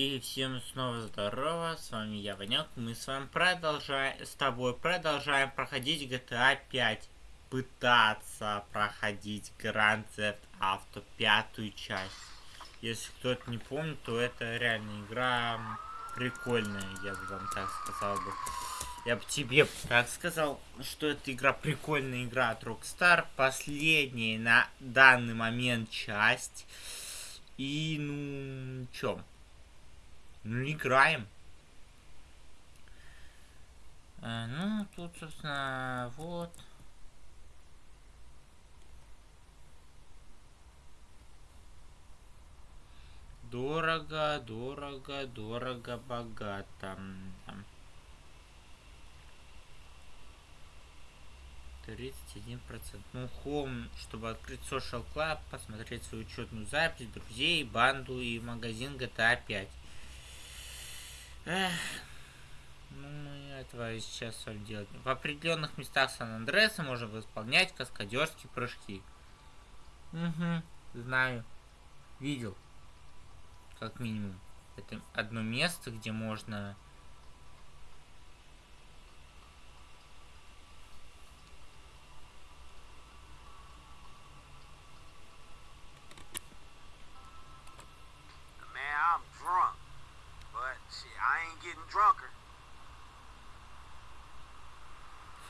И всем снова здорово, с вами я, Ванек. Мы с вами продолжаем, с тобой продолжаем проходить GTA 5. Пытаться проходить Grand Theft Auto пятую часть. Если кто-то не помнит, то это реально игра прикольная, я бы вам так сказал бы. Я бы тебе так сказал, что это игра прикольная игра от Rockstar. Последняя на данный момент часть. И, ну, чё? Ну, играем. А, ну, тут, собственно, вот. Дорого, дорого, дорого, богато. Там. 31%. Ну, home, чтобы открыть Social Club, посмотреть свою учетную запись, друзей, банду и магазин GTA 5. Эх, ну, мы этого сейчас с вами делать. В определенных местах Сан-Андреса можно выполнять каскадерские прыжки. Угу, знаю. Видел. Как минимум. Это одно место, где можно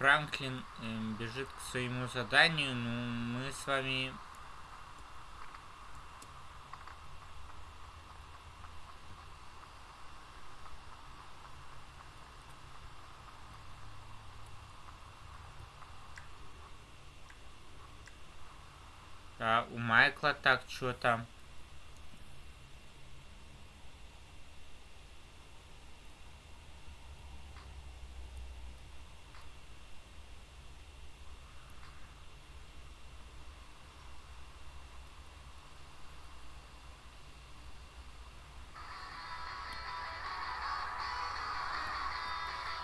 Франклин э, бежит к своему заданию, но мы с вами... А у Майкла так, что там?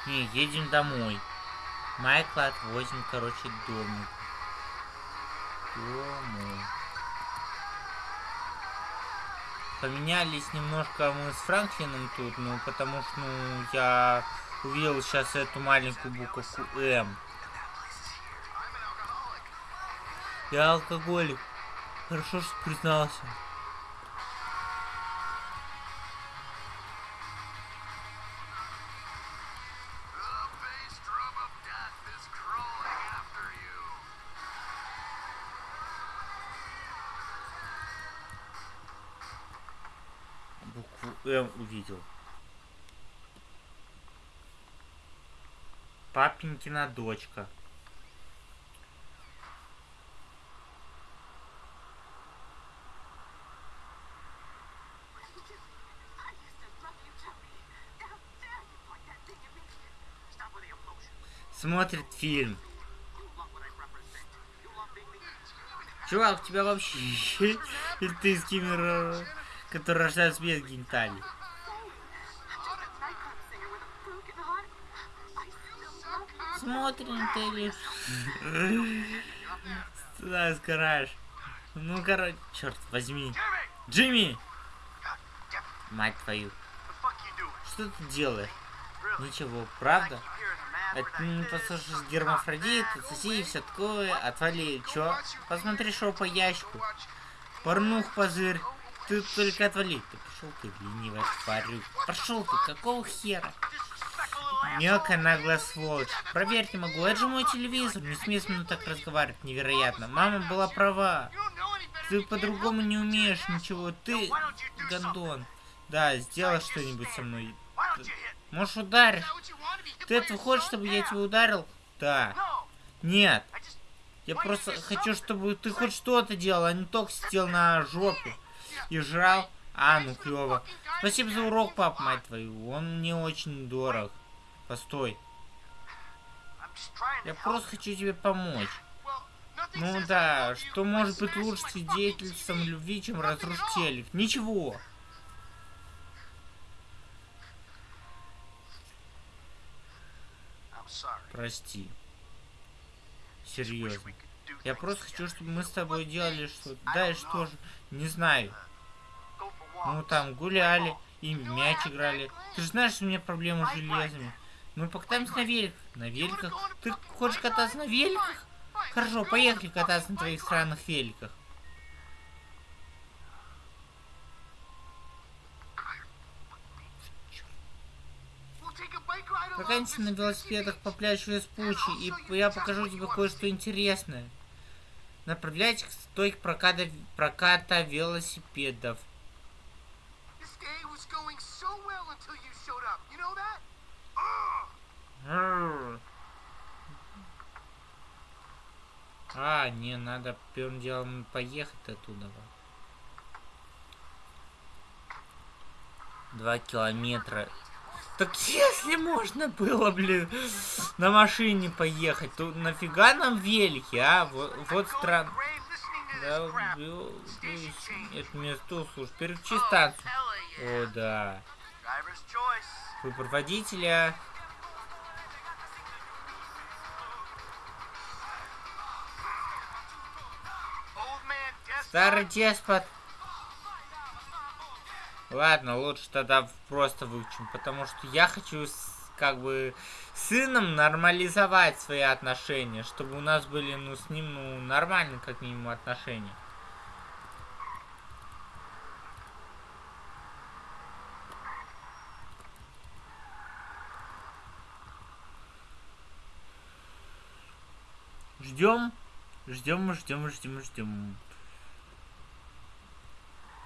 Не, едем домой. Майкла отвозим, короче, домой. Домой. Поменялись немножко мы с Франклином тут, ну, потому что, ну, я увидел сейчас эту маленькую буковку М. Я алкоголик. Хорошо, что признался. М увидел. Папенькина дочка. Смотрит фильм. Чувак, у тебя вообще... Ты скиммер которые рождаются без гениталий. Смотрим ты. Туда сгораешь. Ну, короче, черт возьми. Джимми! Мать твою. Что ты делаешь? Ничего, правда? Это не послушаешь гермафродит, соси и все такое. Отвали, чё? Посмотри шоу по ящику. Порнух позырь. Ты только отвали. Ты пошел ты, ленивая тварь. Пошел ты, какого хера? Мелкая наглая сволочь. Проверить не могу. Это же мой телевизор. Не смей со мной так разговаривать. Невероятно. Мама была права. Ты по-другому не умеешь ничего. Ты гондон. Да, сделай что-нибудь со мной. Можешь ударить? Ты это хочешь, чтобы я тебя ударил? Да. Нет. Я просто хочу, чтобы ты хоть что-то делал, а не только сидел на жопе и жрал. А, ну клево. Спасибо за урок, пап, мать твою. Он мне очень дорог. Постой. Я просто хочу тебе помочь. Ну да, что может быть лучше свидетельством любви, чем разрушить телек? Ничего. Прости. Серьезно. Я просто хочу, чтобы мы с тобой делали что-то. Да и что же, не знаю. Ну там гуляли, и мяч играли. Ты же знаешь, у меня проблемы с железами. Мы покатаемся на великах. На великах? Ты хочешь кататься на великах? Хорошо, поехали кататься на твоих странных великах. Прокатимся на велосипедах по пляжу из Пучи, и я покажу тебе кое-что интересное. Направляйтесь к стойке проката, проката велосипедов. А, не, надо первым делом поехать оттуда. Два километра. Так если можно было, блин, на машине поехать, то нафига нам велики, а? Вот, вот странно. Да, это место, слушай, переключи станцию. О, да. Выбор водителя. Старый деспот. Ладно, лучше тогда просто выучим, потому что я хочу с, как бы сыном нормализовать свои отношения, чтобы у нас были, ну, с ним, ну, нормальные, как минимум, отношения. Ждем, ждем, ждем, ждем, ждем.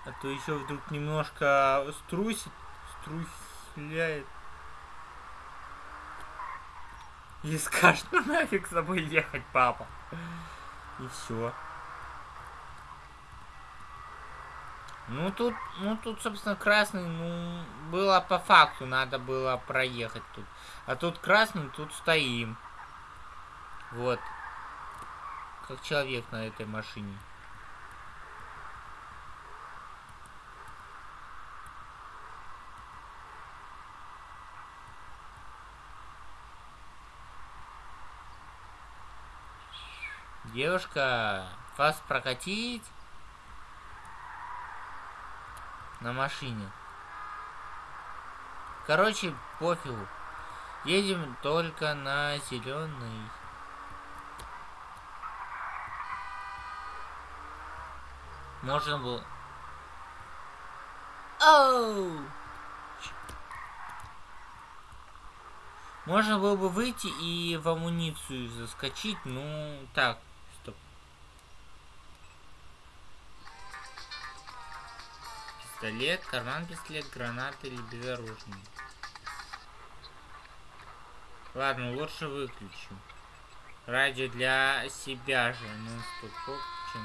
А то еще вдруг немножко струсит, струсляет. И скажет, ну нафиг с тобой ехать, папа. И все. Ну тут, ну тут, собственно, красный, ну, было по факту, надо было проехать тут. А тут красный, тут стоим. Вот. Как человек на этой машине. Девушка, вас прокатить на машине. Короче, пофигу. Едем только на зеленый. Можно было... Оу! Можно было бы выйти и в амуницию заскочить, ну так, Пистолет, карман пистолет, гранаты или безоружный. Ладно, лучше выключу. Радио для себя же. Ну, стоп, чем.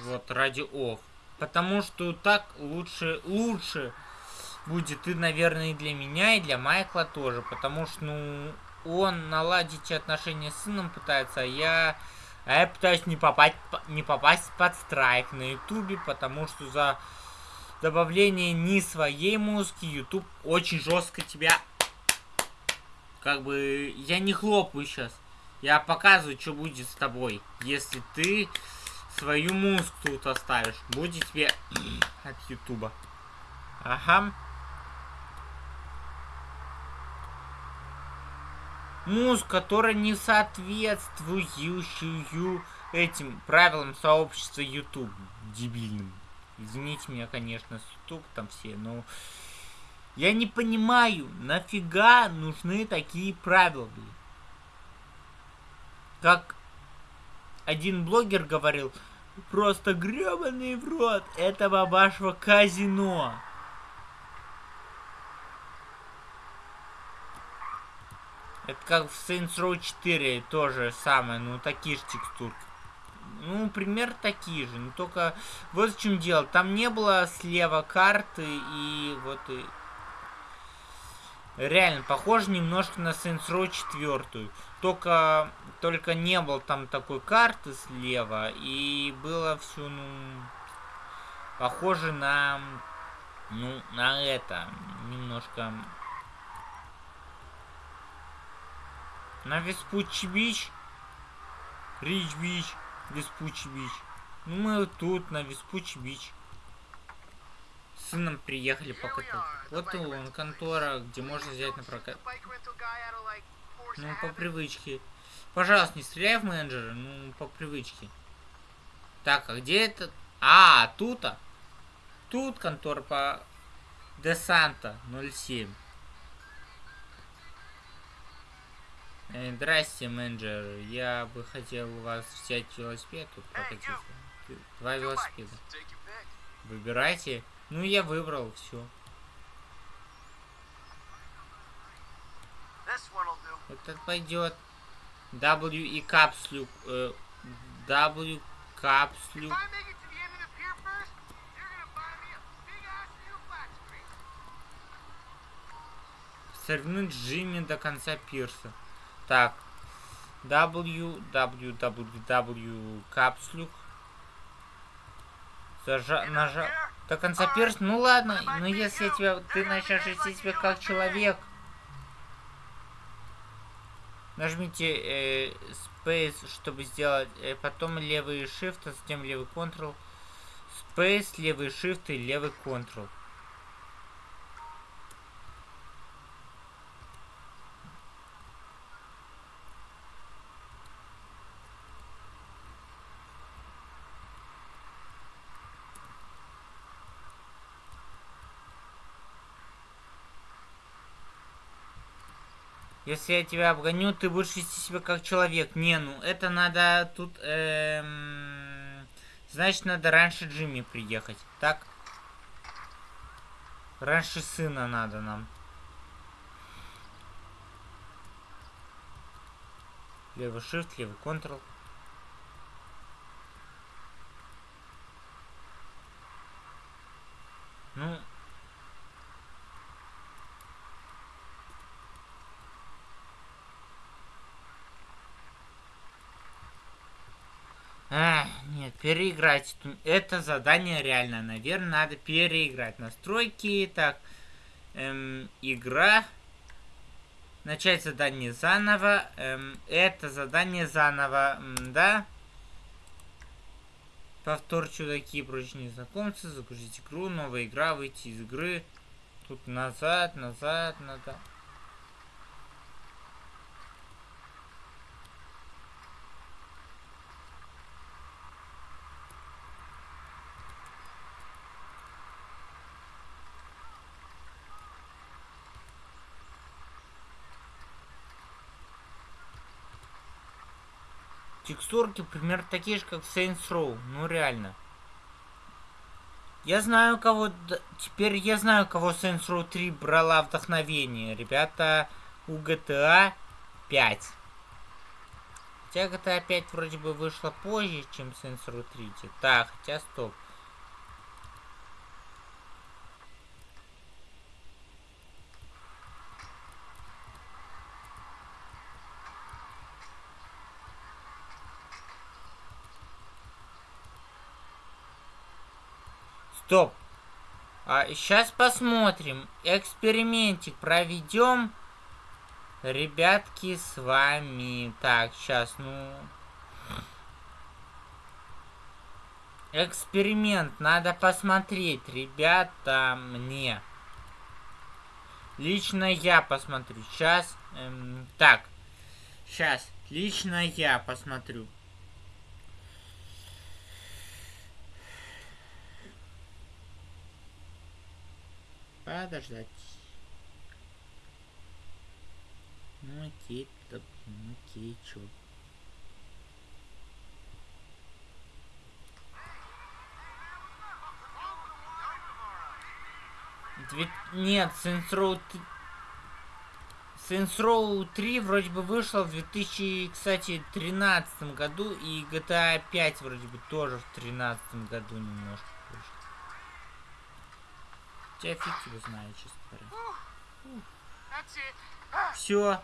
Вот, радио off. Потому что так лучше, лучше будет и, наверное, и для меня, и для Майкла тоже. Потому что, ну, он наладить отношения с сыном пытается, а я а я пытаюсь не попасть, не попасть под страйк на ютубе, потому что за добавление не своей музыки YouTube очень жестко тебя... Как бы... Я не хлопаю сейчас. Я показываю, что будет с тобой, если ты свою музыку тут оставишь. Будет тебе от ютуба. Ага. Музыку, которая не соответствующую этим правилам сообщества YouTube дебильным. Извините меня, конечно, YouTube там все, но я не понимаю, нафига нужны такие правила, блин. Как один блогер говорил, просто гребаный в рот этого вашего казино. Это как в Saints Row 4 тоже самое, ну такие же текстурки. Ну, пример такие же, но только вот в чем дело. Там не было слева карты и вот и... Реально, похоже немножко на Saints Row 4. Только, только не было там такой карты слева. И было все, ну... Похоже на... Ну, на это. Немножко На Vespucci Beach. Рич Beach. Vespucci Beach. Ну, мы тут, на Vespucci Beach. С сыном приехали покатать. Вот он, контора, где можно взять на прокат. Ну, по привычке. Пожалуйста, не стреляй в менеджера, ну, по привычке. Так, а где это? А, тут-то. Тут контора по Десанта 07. Здрасте, менеджер. Я бы хотел у вас взять велосипед тут прокатиться. Два велосипеда. Выбирайте. Ну, я выбрал, все. Этот пойдет. W и капслю. Э, w капслю. Сорвнуть Джимми до конца пирса. Так. W, W, капслюк. Зажа... Нажал. До конца пирс. Ну ладно, но если я тебя... Ты начнешь вести себя как человек. Нажмите э, Space, чтобы сделать... Э, потом левый Shift, а затем левый Ctrl. Space, левый Shift и левый Ctrl. Если я тебя обгоню, ты будешь вести себя как человек. Не, ну это надо тут... Эм... Значит, надо раньше Джимми приехать. Так? Раньше сына надо нам. Левый shift, левый Ctrl. Ну, А, нет, переиграть. Это задание реально, наверное, надо переиграть. Настройки, так, эм, игра. Начать задание заново. Эм, это задание заново, да? Повтор чудаки и прочие незнакомцы. Загрузить игру, новая игра, выйти из игры. Тут назад, назад, надо. Текстурки примерно такие же, как в Saints Row. Ну, реально. Я знаю, кого... Теперь я знаю, кого Saints Row 3 брала вдохновение. Ребята, у GTA 5. Хотя GTA 5 вроде бы вышла позже, чем Saints Row 3. Так, хотя стоп. Стоп. А, сейчас посмотрим. Экспериментик проведем. Ребятки, с вами. Так, сейчас, ну... Эксперимент. Надо посмотреть, ребята, мне. Лично я посмотрю. Сейчас. Эм, так. Сейчас. Лично я посмотрю. Подождать. Ну окей, так, ну окей, чё. Две... Нет, Saints Row... Saints Row 3 вроде бы вышла в 2000, кстати, 13 году, и GTA 5 вроде бы тоже в 13 году немножко. Я фиг его знаю, честно говоря. Все.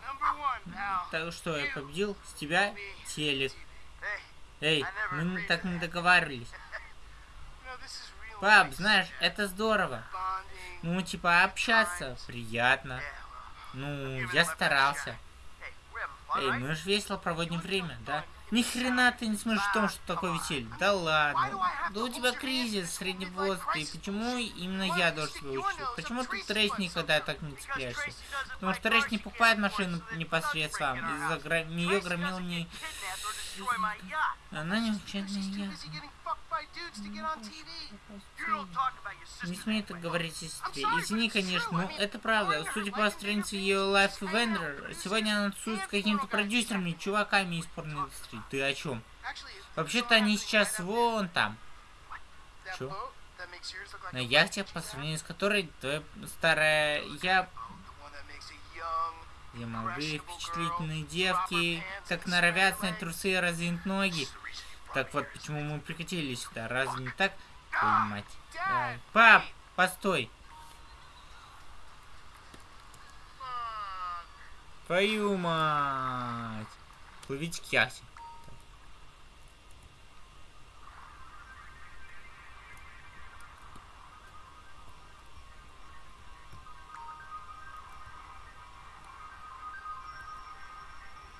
Так что, я победил? С тебя телек. Эй, мы так не договаривались. Пап, знаешь, это здорово. Ну, типа, общаться приятно. Ну, я старался. Эй, мы же весело проводим время, да? Ни хрена ты не смотришь в том, что такое веселье. Да ладно. Да у тебя кризис среднего возраста. И почему именно я должен тебя учить? Почему ты Трейс никогда так не цепляешься? Потому что Трейс не покупает машину непосредственно. Из-за нее громил не... Она не учебная я. Не смей так говорить сестре. Извини, конечно, но это правда. Судя по странице ее Life Vendor, сегодня она тусует с какими-то продюсерами, чуваками из порноиндустрии. Ты о чем? Вообще-то они сейчас вон там. Чё? На яхте, по сравнению с которой твоя старая я... Где молодые, впечатлительные девки, так норовят снять трусы и раздвинуть ноги. Так вот, почему мы прикатили сюда? Разве не так? Ой, мать. Ай. Пап, постой. Твою мать. Плывите к яхте.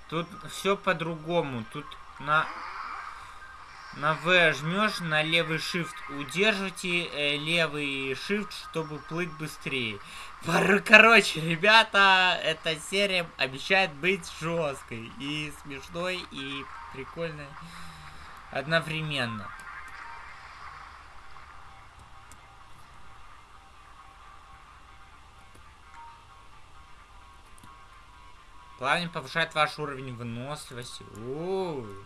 Тут все по-другому. Тут на на V жмешь, на левый shift удержите э, левый shift, чтобы плыть быстрее. Короче, ребята, эта серия обещает быть жесткой и смешной, и прикольной одновременно. Плавание повышает ваш уровень выносливости. У -у -у.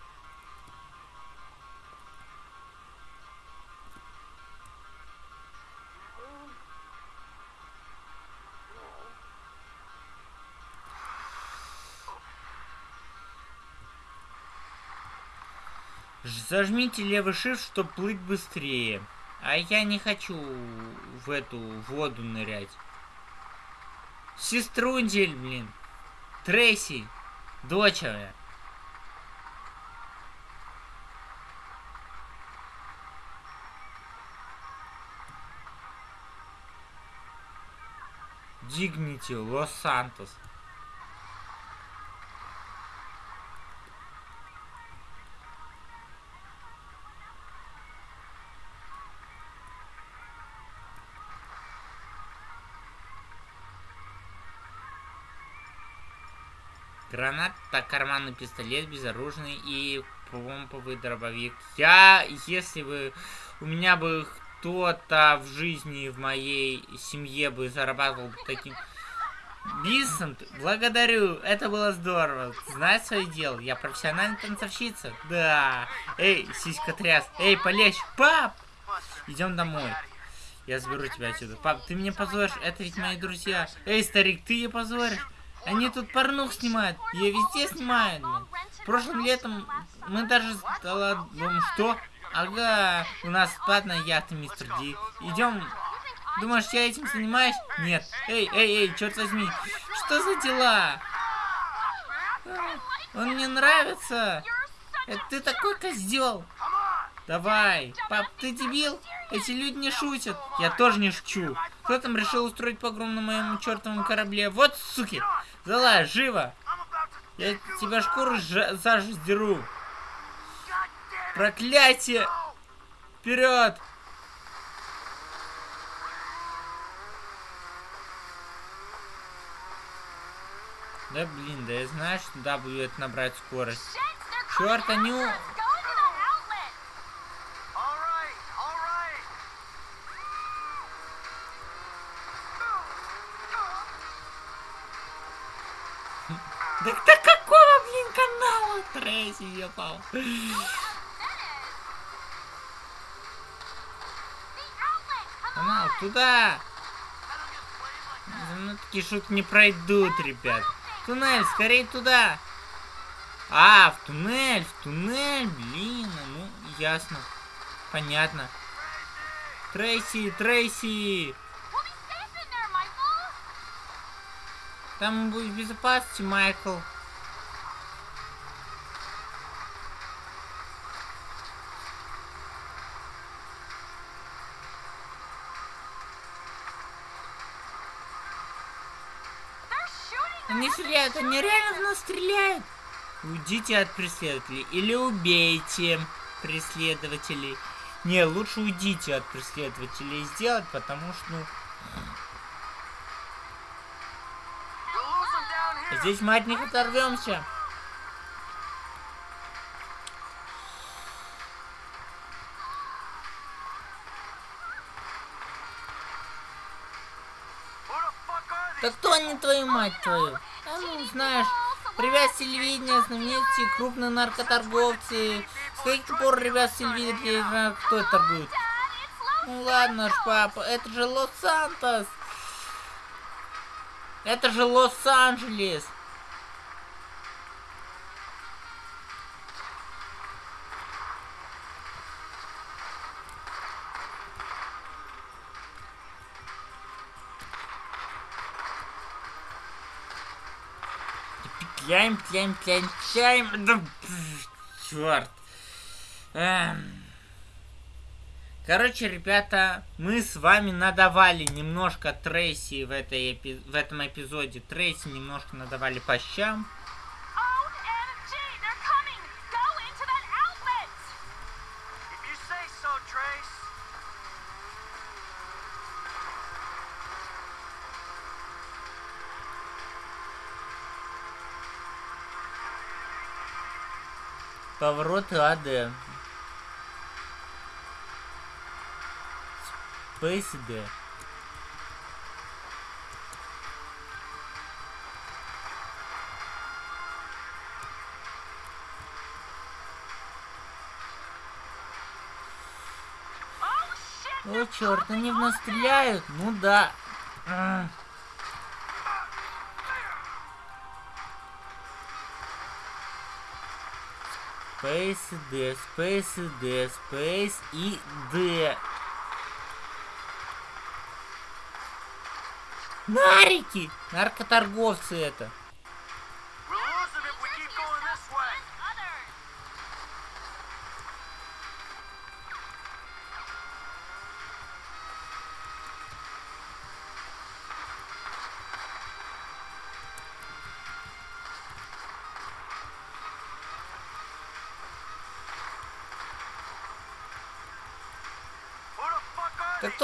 Зажмите левый shift, чтобы плыть быстрее. А я не хочу в эту воду нырять. Сеструндель, блин. Трейси. Доча. Дигнити, Лос-Сантос. Гранат, так, карманный пистолет, безоружный и помповый дробовик. Я, если бы у меня бы кто-то в жизни, в моей семье бы зарабатывал таким... Бисонт, благодарю, это было здорово. Знаешь свое дело, я профессиональная танцовщица. Да. Эй, сиська тряс. Эй, полечь. Пап! Идем домой. Я заберу тебя отсюда. Пап, ты меня позоришь, это ведь мои друзья. Эй, старик, ты ее позоришь? Они тут порнух снимают. Ее везде снимают. Прошлым летом мы даже стало... Что? Ага, у нас платная яхта, мистер Ди. Идем. Думаешь, я этим занимаюсь? Нет. Эй, эй, эй, черт возьми. Что за дела? Он мне нравится. Ты такой козел. Давай. Пап, ты дебил? Эти люди не шутят. Я тоже не шучу. Кто там решил устроить погром на моем чертовом корабле? Вот суки. Залазь, живо! Я тебя шкуру зажу сдеру. Проклятие! Вперед! Да блин, да я знаю, что W это набрать скорость. Черт, они... Трейси ебал. Канал, туда! Ну, такие шутки не пройдут, ребят. Туннель, скорее туда! А, в туннель, в туннель, блин, ну, ясно. Понятно. Трейси, Трейси! Там будет безопасности, Майкл. Стреляют, они реально в нас стреляют. Уйдите от преследователей или убейте преследователей. Не, лучше уйдите от преследователей сделать, потому что, ну... Здесь мы от них оторвемся. Да кто они, твою мать твою? Знаешь, ребят телевидения, знаменитости, крупные наркоторговцы. С каких пор ребят телевидения кто торгует? Ну ладно ж, папа, это же Лос-Сантос. Это же Лос-Анджелес. Петляем, петляем, петляем, петляем. Да, черт. Эм. Короче, ребята, мы с вами надавали немножко Трейси в, этой эпи в этом эпизоде. Трейси немножко надавали по щам. Повороты АД. PSD. О, черт, они в нас стреляют? Ну да. Space D, Space D, Space и D. Нарики! Наркоторговцы это.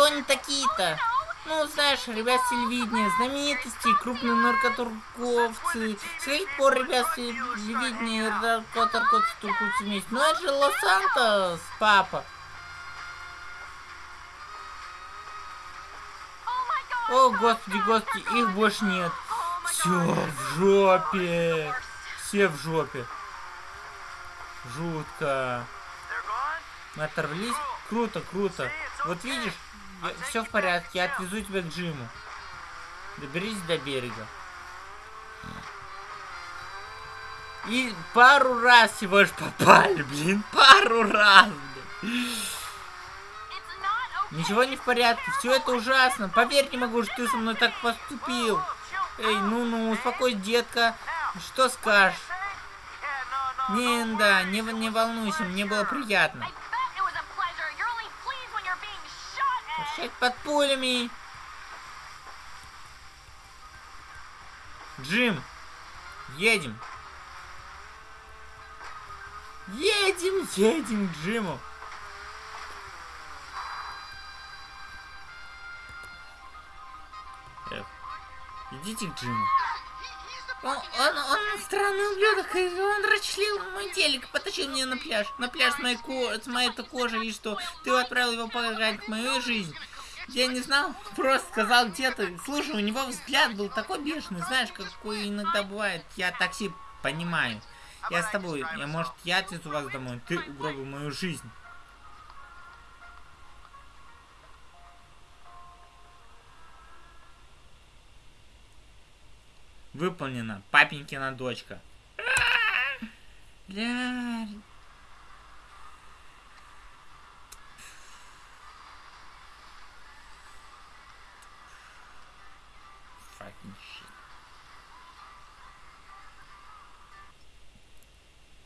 Кто они такие-то? Ну, знаешь, ребят телевидения, знаменитости, крупные наркоторговцы. С каких пор ребят телевидения наркоторговцы торгуются вместе? Ну, это же Лос-Сантос, папа. О, господи, господи, их больше нет. Все в жопе. Все в жопе. Жутко. Мы оторвались. Круто, круто. Вот видишь, все в порядке, я отвезу тебя к Джиму. Доберись до берега. И пару раз всего лишь попали, блин. Пару раз, блин. Ничего не в порядке, все это ужасно. Поверь, не могу, что ты со мной так поступил. Эй, ну-ну, успокойся, детка. Что скажешь? Не, да, не, не волнуйся, мне было приятно. Под пулями. Джим, едем. Едем, едем к Джиму. Эх, идите к Джиму. Он, он, он странный ублюдок, он расчлил мой телек, потащил меня на пляж. На пляж с моей, ко с моей кожей, и что? Ты отправил его погадать мою жизнь. Я не знал, просто сказал где-то. Слушай, у него взгляд был такой бешеный, знаешь, какой иногда бывает. Я такси понимаю. Я с тобой. Я, может, я отвезу вас домой. Ты угробил мою жизнь. Выполнено. Папенькина дочка. Ля...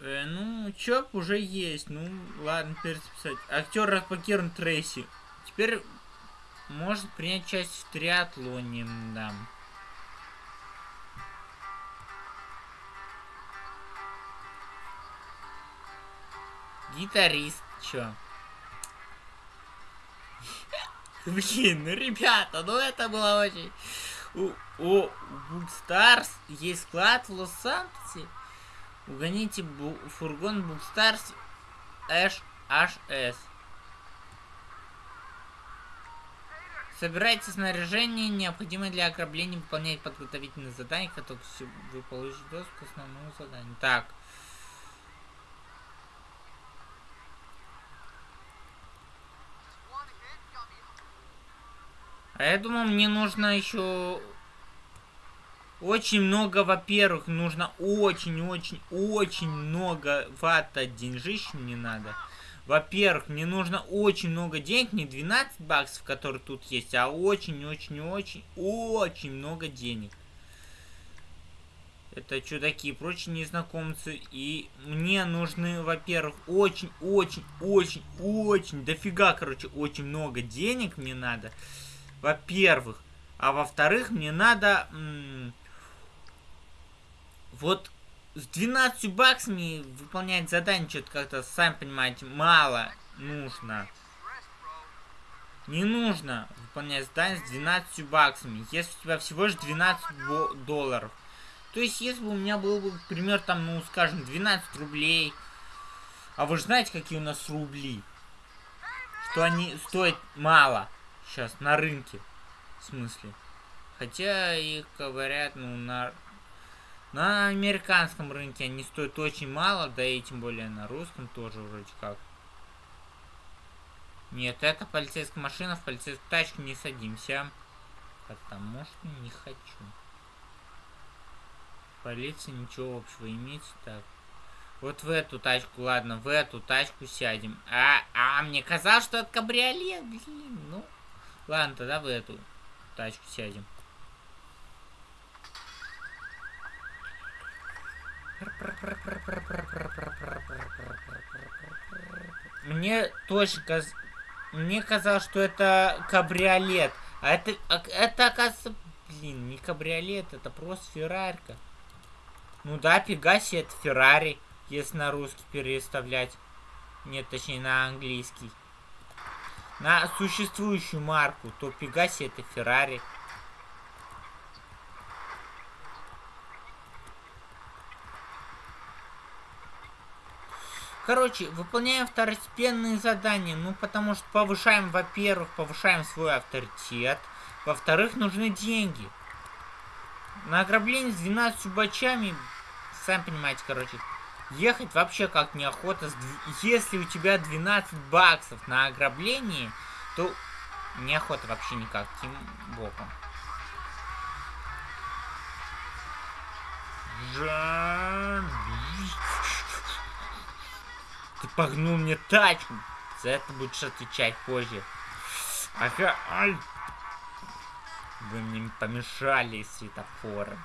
Э, ну, ЧОП уже есть. Ну, ладно, перезаписать. Актер разблокирован Трейси. Теперь может принять часть в триатлоне, да. Гитарист, чё? Блин, ну ребята, ну это было очень... У, у есть склад в Лос-Сантосе. Угоните бу фургон Bugstars HS. Собирайте снаряжение, необходимое для ограбления, выполнять подготовительные задания, как только вы получите доступ к основному заданию. Так. А я думал, мне нужно еще очень много, во-первых, нужно очень-очень-очень много вата деньжищ мне надо. Во-первых, мне нужно очень много денег, не 12 баксов, которые тут есть, а очень-очень-очень-очень много денег. Это чудаки и прочие незнакомцы. И мне нужны, во-первых, очень-очень-очень-очень, дофига, короче, очень много денег мне надо. Во-первых. А во-вторых, мне надо... вот с 12 баксами выполнять задание что-то как-то, сами понимаете, мало нужно. Не нужно выполнять задание с 12 баксами, если у тебя всего лишь 12 долларов. То есть, если бы у меня был бы, например, там, ну, скажем, 12 рублей. А вы же знаете, какие у нас рубли? Что они стоят мало сейчас на рынке. В смысле. Хотя их говорят, ну, на, на американском рынке они стоят очень мало, да и тем более на русском тоже вроде как. Нет, это полицейская машина, в полицейскую тачку не садимся. Потому что не хочу. Полиция ничего общего иметь. Так. Вот в эту тачку, ладно, в эту тачку сядем. А, а мне казалось, что это кабриолет, блин, ну. Ладно, тогда в эту тачку сядем. Мне точно каз... Мне казалось, что это кабриолет. А это, а, это оказывается... Блин, не кабриолет, это просто Феррарька. Ну да, Пегаси это Феррари, если на русский переставлять. Нет, точнее на английский на существующую марку, то Пегаси это Феррари. Короче, выполняем второстепенные задания, ну потому что повышаем, во-первых, повышаем свой авторитет, во-вторых, нужны деньги. На ограбление с 12 бачами, сами понимаете, короче, ехать вообще как неохота. Если у тебя 12 баксов на ограблении, то неохота вообще никаким боком. Ты погнул мне тачку. За это будешь отвечать позже. Ага, ай. Вы мне помешали светофором.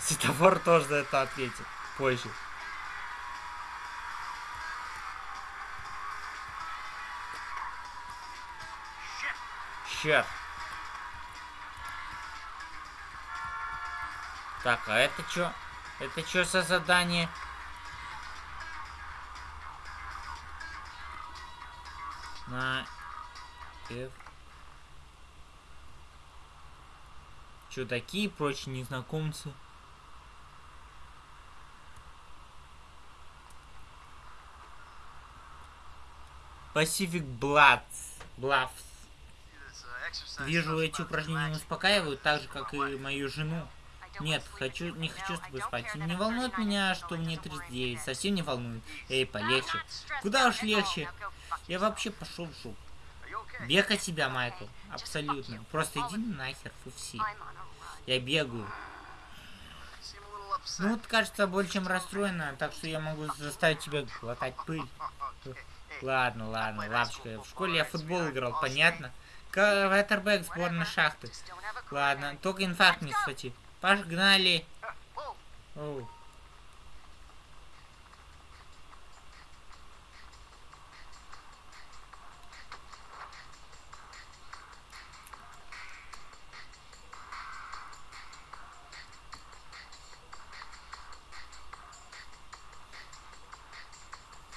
Светофор тоже за это ответит позже. Сейчас. Так, а это что? Это что за задание? На F. такие прочие незнакомцы. Pacific Bloods. Bluffs. Вижу, эти упражнения успокаивают, так же, как и мою жену. Нет, хочу, не хочу с тобой спать. Не волнует меня, что мне 39. Совсем не волнует. Эй, полегче. Куда уж легче. Я вообще пошел в жопу. Бега тебя, Майкл. Абсолютно. Просто иди нахер, фуфси. Я бегаю. Ну вот, кажется, больше чем расстроена, так что я могу заставить тебя глотать пыль. Ладно, ладно, лапочка. В школе я футбол играл, понятно? Ветербэк сборной шахты. Ладно, только инфаркт не схвати. Погнали. Оу.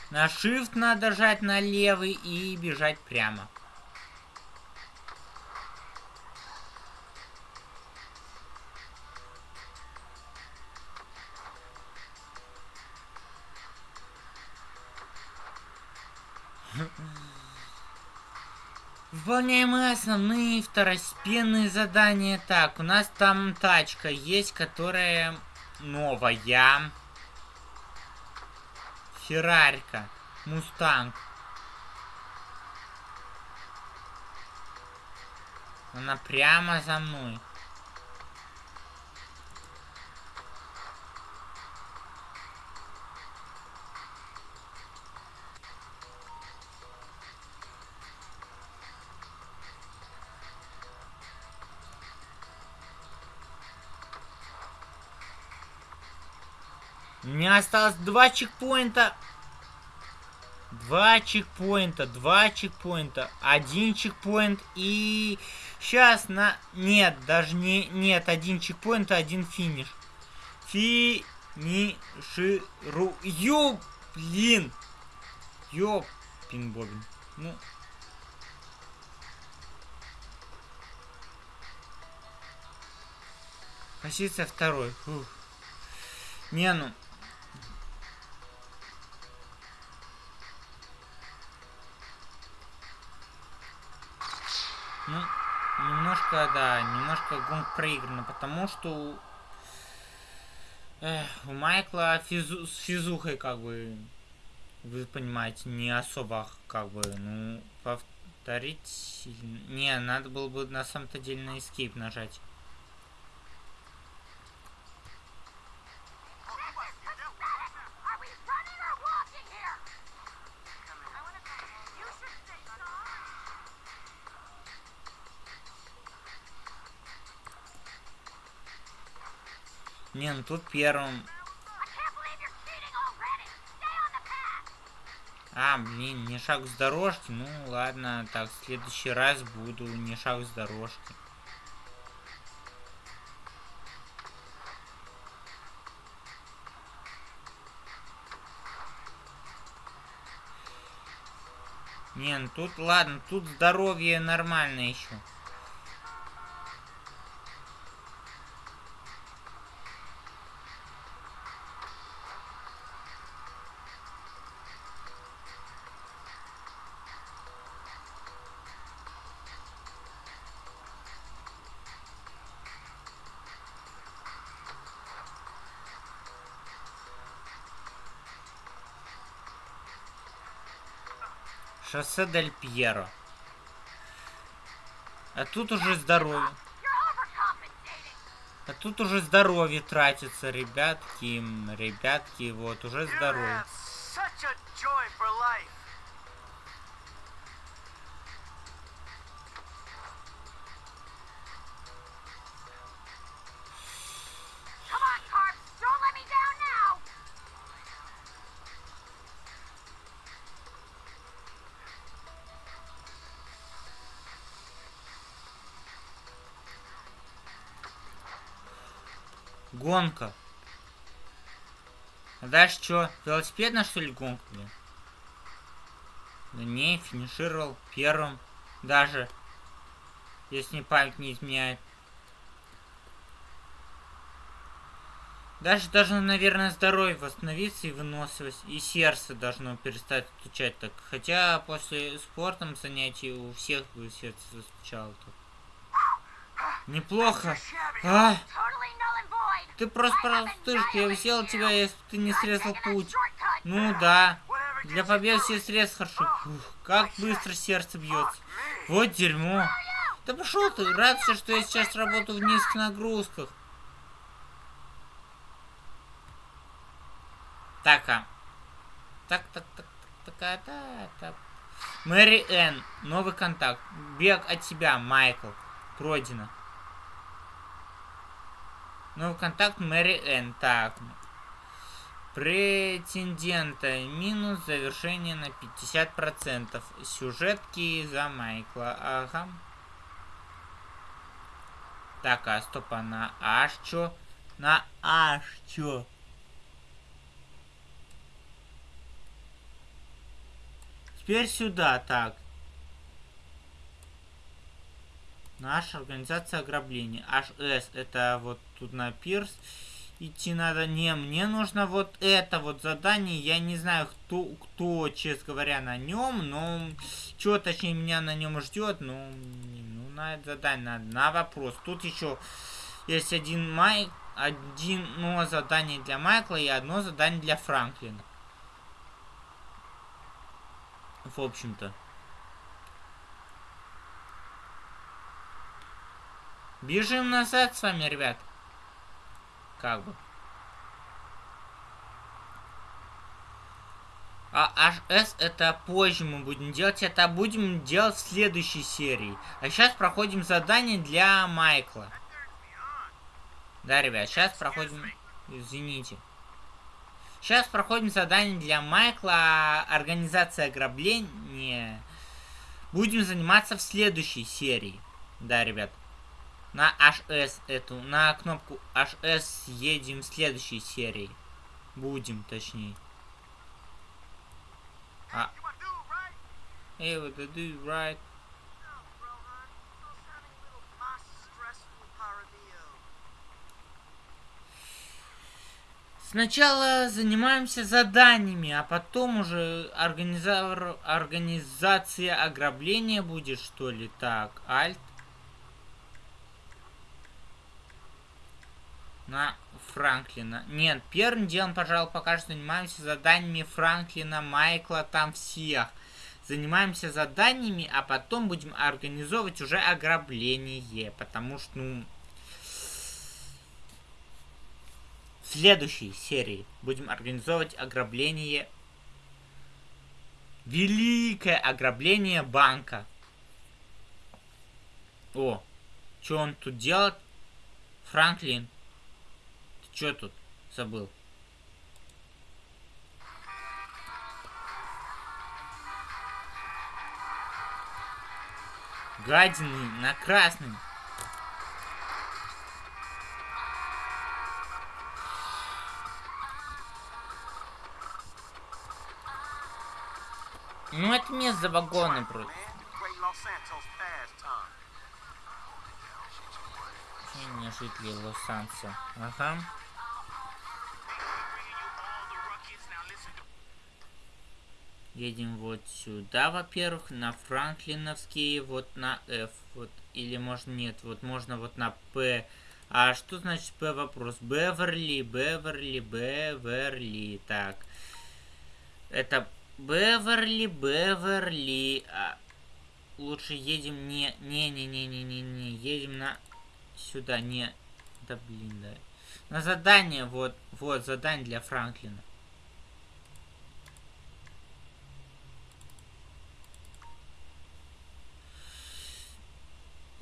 На Shift надо жать на левый и бежать прямо. Выполняем основные второстепенные задания. Так, у нас там тачка есть, которая новая. Феррарька. Мустанг. Она прямо за мной. Осталось два чекпоинта. Два чекпоинта, два чекпоинта, один чекпоинт и сейчас на... Нет, даже не... Нет, один чекпоинт, один финиш. Финиширую. Блин. Ёпин бобин. Ну... Позиция второй. Фух. Не, ну... Ну, немножко, да, немножко гонка проиграна, потому что эх, у Майкла физу, с физухой, как бы, вы понимаете, не особо, как бы, ну, повторить... Не, надо было бы на самом-то деле на escape нажать. Не, ну тут первым. А, блин, не шаг с дорожки. Ну ладно, так, в следующий раз буду не шаг с дорожки. Не, ну тут, ладно, тут здоровье нормально еще. Шоссе Дель Пьеро. А тут уже здоровье. А тут уже здоровье тратится, ребятки. Ребятки, вот, уже здоровье. Гонка. А дальше что? Велосипедная что ли гонка, блин? Да не, финишировал первым. Даже. Если память не изменяет. Даже должно, наверное, здоровье восстановиться и выносливость. И сердце должно перестать стучать так. Хотя после спортом занятий у всех бы сердце застучало так. Неплохо. А? Ты просто простышка, я взял тебя, если ты не срезал путь. Ну да. Для победы все средств хорошо. Фух, как быстро сердце бьется. Вот дерьмо. Да пошел ты, радуйся, что я сейчас работаю в низких нагрузках. Так, а. Так, так, так, так, так, так, так. Мэри Энн, новый контакт. Бег от тебя, Майкл. Пройдено. Новый контакт Мэри Энн. Так. Претендента. Минус завершение на 50%. Сюжетки за Майкла. Ага. Так, а стоп, а на аж чё? На аж чё? Теперь сюда, так. Наша организация ограбления. HS, это вот тут на пирс идти надо. Не, мне нужно вот это вот задание. Я не знаю, кто, кто честно говоря, на нем, но что точнее меня на нем ждет. Ну, ну, на это задание надо. На вопрос. Тут еще есть один май, одно задание для Майкла и одно задание для Франклина. В общем-то. Бежим назад с вами, ребят. Как бы. А HS это позже мы будем делать. Это будем делать в следующей серии. А сейчас проходим задание для Майкла. Да, ребят, сейчас проходим... Извините. Сейчас проходим задание для Майкла. Организация ограбления. Будем заниматься в следующей серии. Да, ребят на HS эту, на кнопку HS едем в следующей серии. Будем, точнее. А. Hey, what do, right? Сначала занимаемся заданиями, а потом уже организатор, организация ограбления будет, что ли? Так, Alt. На Франклина. Нет, первым делом, пожалуй, пока что занимаемся заданиями Франклина, Майкла, там всех. Занимаемся заданиями, а потом будем организовывать уже ограбление. Потому что, ну... В следующей серии будем организовывать ограбление... Великое ограбление банка. О, что он тут делает? Франклин, Че тут? Забыл. Гадины на красный. Ну это место за вагоны просто. Не жители Лос-Анса. Ага. Едем вот сюда, во-первых, на Франклиновские, вот на F, вот, или можно нет, вот можно вот на P. А что значит P вопрос? Беверли, Беверли, Беверли, так. Это Беверли, Беверли. А, лучше едем не, не, не, не, не, не, не, едем на сюда, не, да блин, да. На задание, вот, вот, задание для Франклина.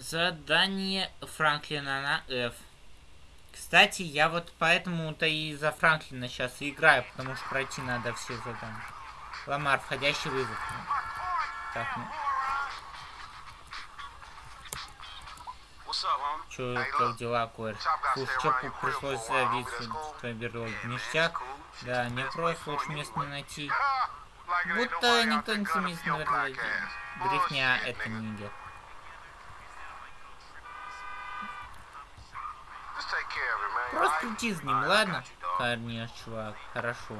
Задание Франклина на F. Кстати, я вот поэтому-то и за Франклина сейчас играю, потому что пройти надо все задания. Ламар, входящий вызов. Так, ну. Чё, как дела, Кор? Слушай, чё пришлось зависеть в Ништяк? Да, не просто лучше место не найти. Будто никто не сумеет наверное. Брехня это не идет. Просто иди с ним, ладно? Конечно, чувак, хорошо.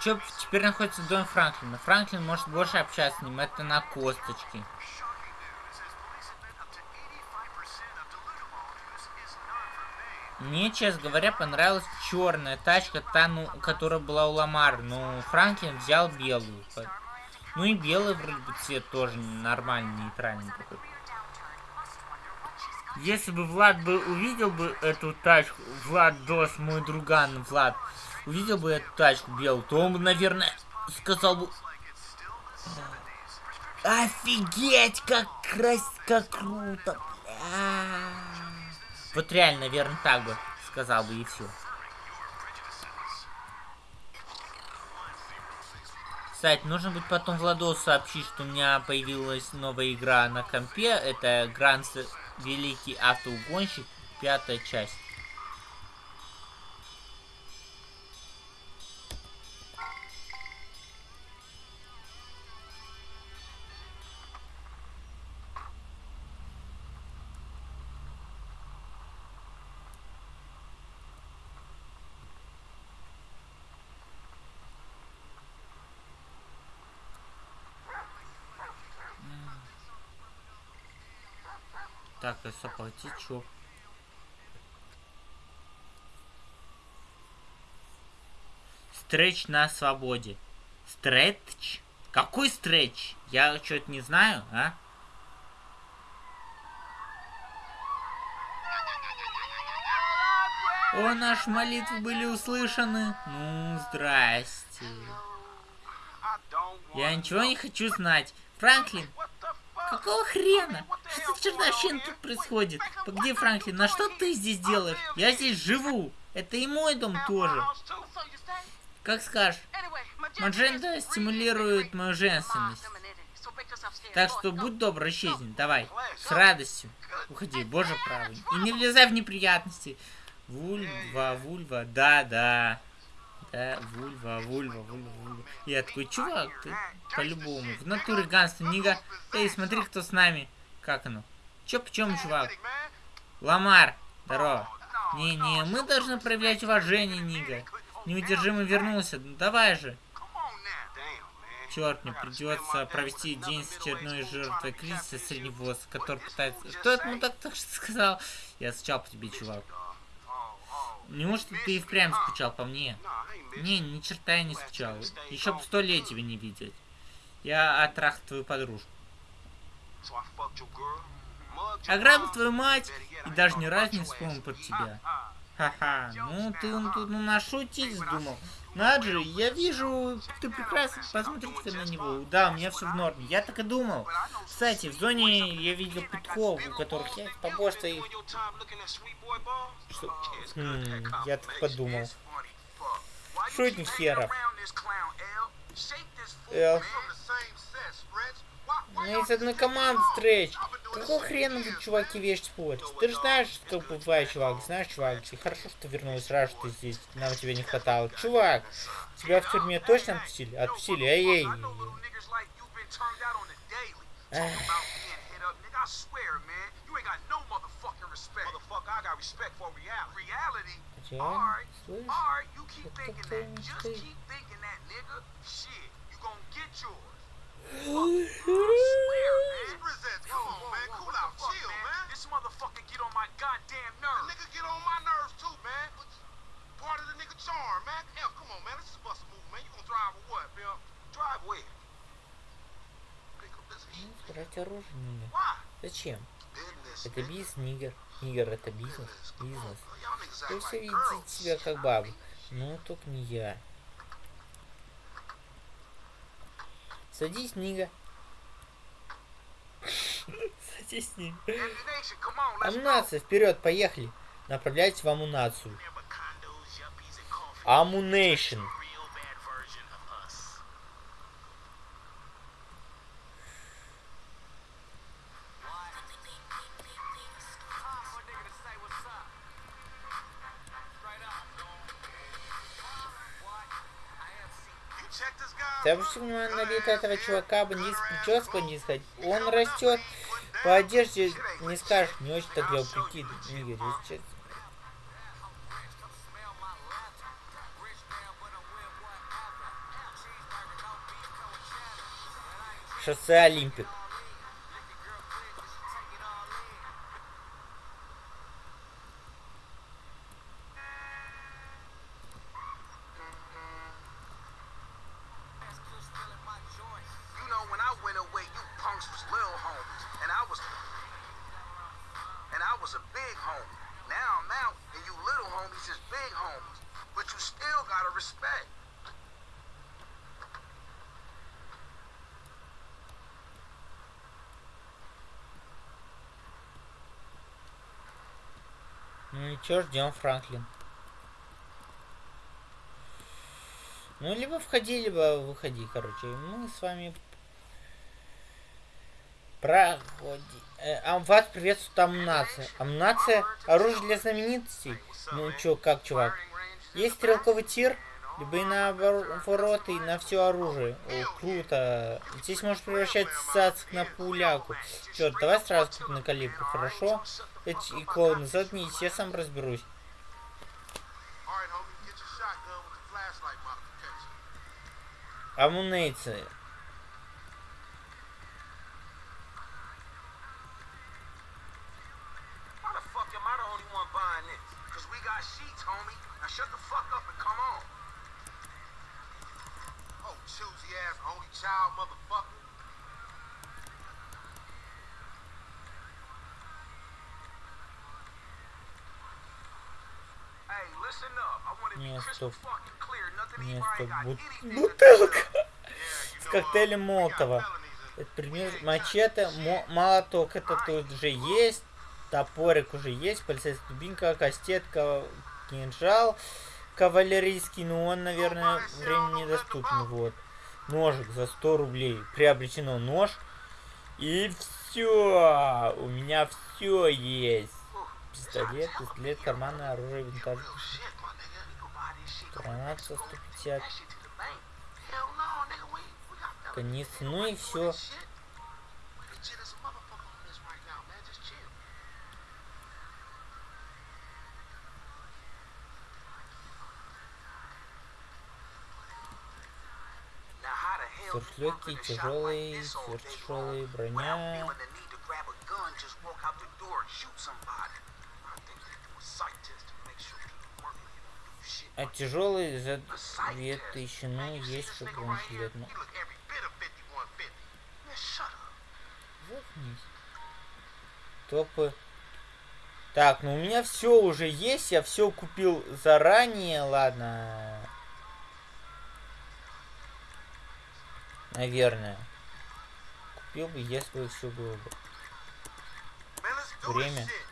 Чё теперь находится в доме Франклина? Франклин может больше общаться с ним, это на косточке. Мне, честно говоря, понравилась черная тачка, та, ну, которая была у Ламар, но Франклин взял белую. Ну и белый вроде бы цвет тоже нормальный, нейтральный такой. Если бы Влад бы увидел бы эту тачку, Влад Дос, мой друган Влад, увидел бы эту тачку белую, то он бы, наверное, сказал бы... Офигеть, как крас... как круто, бля. Вот реально, наверное, так бы сказал бы и все. Кстати, нужно будет потом Владосу сообщить, что у меня появилась новая игра на компе. Это Grand Великий автоугонщик, пятая часть. Стоп, чё? Стретч на свободе. Стретч? Какой стретч? Я что-то не знаю, а? О, наши молитвы были услышаны. Ну, здрасте. Я ничего не хочу знать. Франклин, какого хрена? Что за чертовщина тут происходит? Где Франклин? На что ты здесь делаешь? Я здесь живу. Это и мой дом тоже. Как скажешь. Маджента стимулирует мою женственность. Так что будь добр, исчезни. Давай. С радостью. Уходи, боже правый. И не влезай в неприятности. Вульва, вульва, да, да. Да, вульва, вульва, вульва, вульва. Я такой, чувак, ты по-любому. В натуре ганство, нига. Эй, смотри, кто с нами. Как оно? Чё, почем, чувак? Ламар, здорово. Не-не, мы должны проявлять уважение, Нига. Неудержимо вернулся. Ну давай же. Черт, мне придется провести день с очередной жертвой кризиса средневоз, который пытается... Что это ну так, сказал? Я скучал по тебе, чувак. Неужто ты и впрямь скучал по мне? Не, ни черта я не скучал. Еще бы сто лет тебя не видеть. Я отрах твою подружку. Ограбил твою мать и даже ни разу не вспомнил про тебя. Ха-ха, ну ты ну, ну нашутить вздумал. Наджи, я вижу, ты прекрасно, посмотрите на него. Да, у меня все в норме. Я так и думал. Кстати, в зоне я видел петков, у которых есть побольше их. Что? Хм, я так подумал. Шутник херов. Эл. Мы из одной команды, Стрэч. Какого хрена вы, чуваки, вещь спорите? Ты же знаешь, что бывает, чувак. Знаешь, чувак, и хорошо, что вернулась, рад, что ты здесь. Нам тебя не хватало. Чувак, тебя в тюрьме точно отпустили? Отпустили, эй-эй. Хотя, слышь, Брать оружие. Зачем? Это бизнес, нигер. Нигер это бизнес. Бизнес. Вы все видите себя как бабу. Ну, только не я. Садись, Нига. Садись, Нига. Амунация, вперед, поехали. Направляйтесь в амунацию. Амунейшн. Ты обрати внимание на вид этого чувака, бандит с прической бандитской. Он растет по одежде, не скажешь, не очень так для прикид. Игорь, если Шоссе Олимпик. Чё, ждем Франклин. Ну, либо входи, либо выходи, короче. Мы с вами проходи. Э, а вас приветствует Амнация. Амнация? Оружие для знаменитостей? Ну чё, как, чувак? Есть стрелковый тир? Либо и наоборот, и на все оружие. О, круто. Здесь можешь превращать цацк на пуляку. Черт, давай сразу на калибр, хорошо? Эти клоуны, заткнись, я сам разберусь. Амунейцы. dry sheets, homie. Now shut the fuck up and come on. Oh, choosy ass only child motherfucker. Hey, listen up. I want to be Не, crystal стоп. fucking clear. Nothing Не, anybody стоп. got Бут- Бутылка с коктейлем Молотова. Это пример мачете, мо- молоток это тут же есть, топорик уже есть, полицейская дубинка, кастетка, кинжал кавалерийский, но он, наверное, времени недоступен. Вот. Ножик за 100 рублей. Приобретено нож. И все. У меня все есть. Пистолет, пистолет, карманное оружие, винтаж. Real shit, my nigga. We go buy this shit. Гранат за 150. That shit to the bank. Hell no, nigga. We, we got felonies. Конец. Ну и все. day сверхтяжелый, long броня. А тяжелый за A sight test. 2000, ну, есть here? бронежилет. Ну, He look every bit of 5150. Man, shut up. заткнись. Топы. Так, ну у меня все уже есть, я все купил заранее, ладно. Наверное. Купил бы, если все было бы. Время. shit.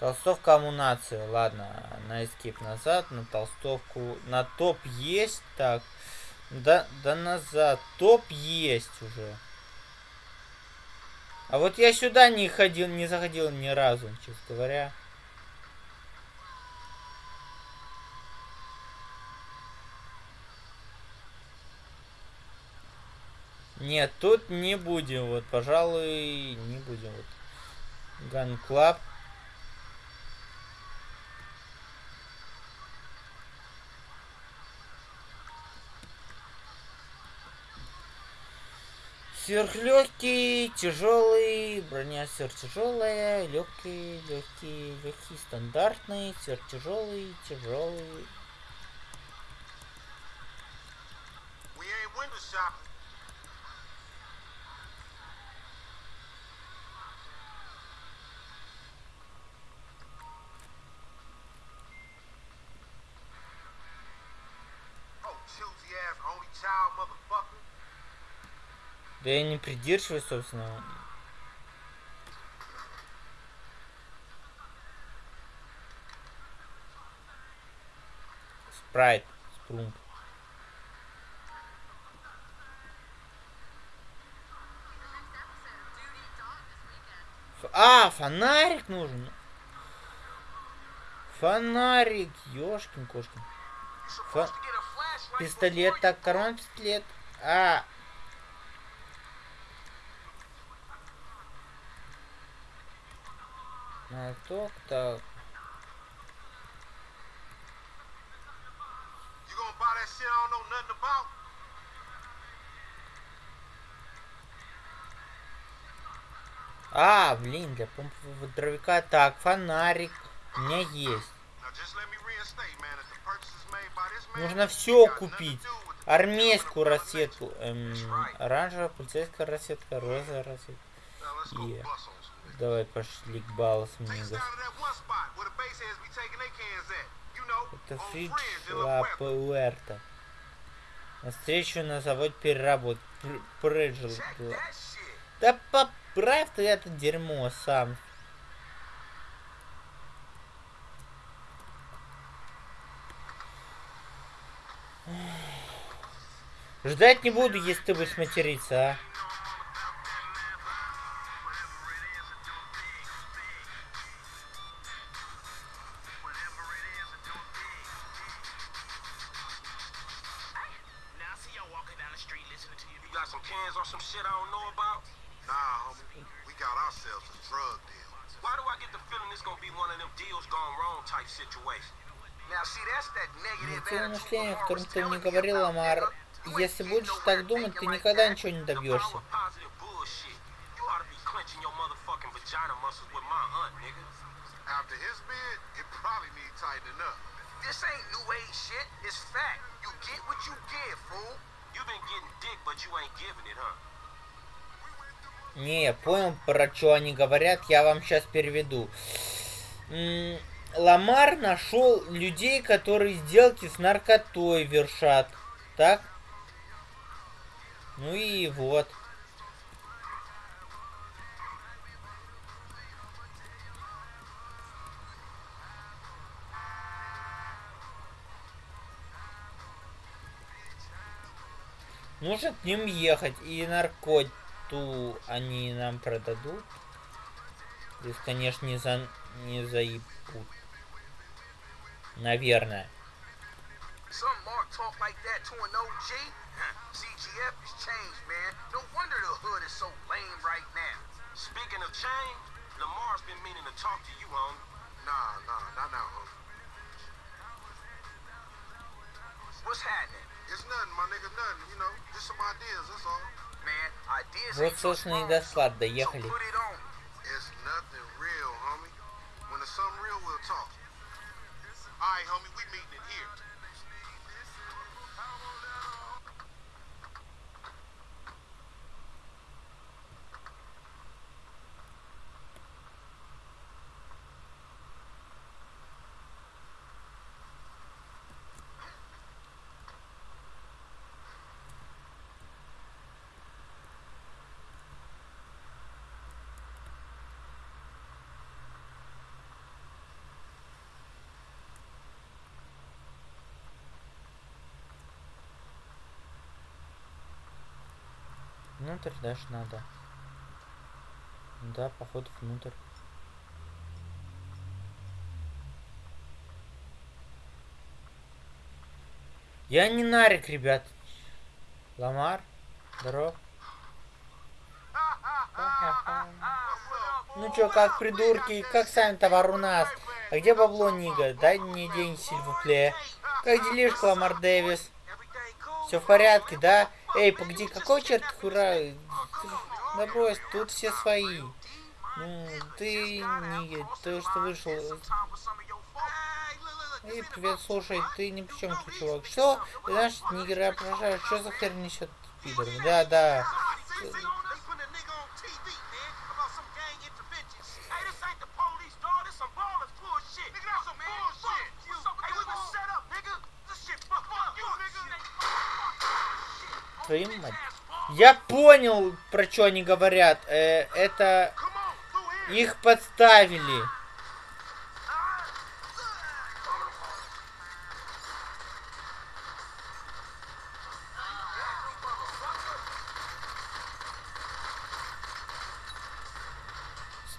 Толстовка амунация, ладно, на эскип назад, на толстовку, на топ есть, так, да, да назад, топ есть уже. А вот я сюда не ходил, не заходил ни разу, честно говоря. Нет, тут не будем, вот, пожалуй, не будем, вот. Club. Сверхлегкий, тяжелый, броня сверхтяжелая, легкий, легкий, легкий, стандартный, сверхтяжелый, тяжелый. Oh, choosy ass only child motherfucker. Да я не придерживаюсь, собственно. Спрайт. Ф- А, фонарик нужен. Фонарик, ёшкин кошкин. Flashlight Пистолет, так, карман пистолет. А. Молоток, так. You gonna buy that shit I don't know nothing about? А, блин, для помпового дровяка. Так, фонарик. У меня есть. Нужно все купить. Армейскую рассветку. Эм, оранжевая, полицейская рассветка, розовая go Yeah. Давай пошли к know, Это Фридж Fringe in Ла La Puerta. Пуэрто. На встречу на завод переработки. Прыджил. Да поправь ты это дерьмо сам. Ждать не буду, если ты будешь материться, а. Котором ты мне говорил, Ламар. Если будешь так думать, ты никогда ничего не добьешься. Не, я понял, про что они говорят, я вам сейчас переведу. Ламар нашел людей, которые сделки с наркотой вершат. Так? Ну и вот. Нужно к ним ехать. И наркоту они нам продадут. Их, конечно, не, за... не заебут. Наверное. Some Mark talk like that to an OG? CGF has changed, man. No wonder the hood is so lame right now. Speaking of change, Lamar's been meaning to talk to you, homie. Nah, nah, not now, homie. What's happening? It's nothing, my nigga, nothing. You know, just some ideas, that's all. Man, ideas Вот, ain't your собственно, и strong до suit, склада so доехали. put it on. It's nothing real, homie. When it's something real, we'll talk. All right, homie, we meeting in here. Внутрь даже надо. Да, походу внутрь. Я не нарик, ребят. Ламар, здоров. Ну чё, как придурки, как сами товар у нас? А где бабло, Нига? Дай мне день, сильвупле. Как делишка, Ламар Дэвис? Все в порядке, да? Эй, погоди, какой черт хура? Да брось, тут все свои. Ну, ты не... Ты что вышел... Эй, привет, слушай, ты ни при чем тут, чувак. Что? Знаешь, нигера опрошаешь, что за хер несет пидор? Да, да. See, see, they putting a nigga on TV, man, about some gang intervention. Hey, this ain't the police, dog. This some ballers bullshit. Nigga, that's some bullshit. You. Hey, we can set up, nigga. This shit fuck fuck you, nigga. Твою мать. Я понял, про что они говорят. Э, это их подставили.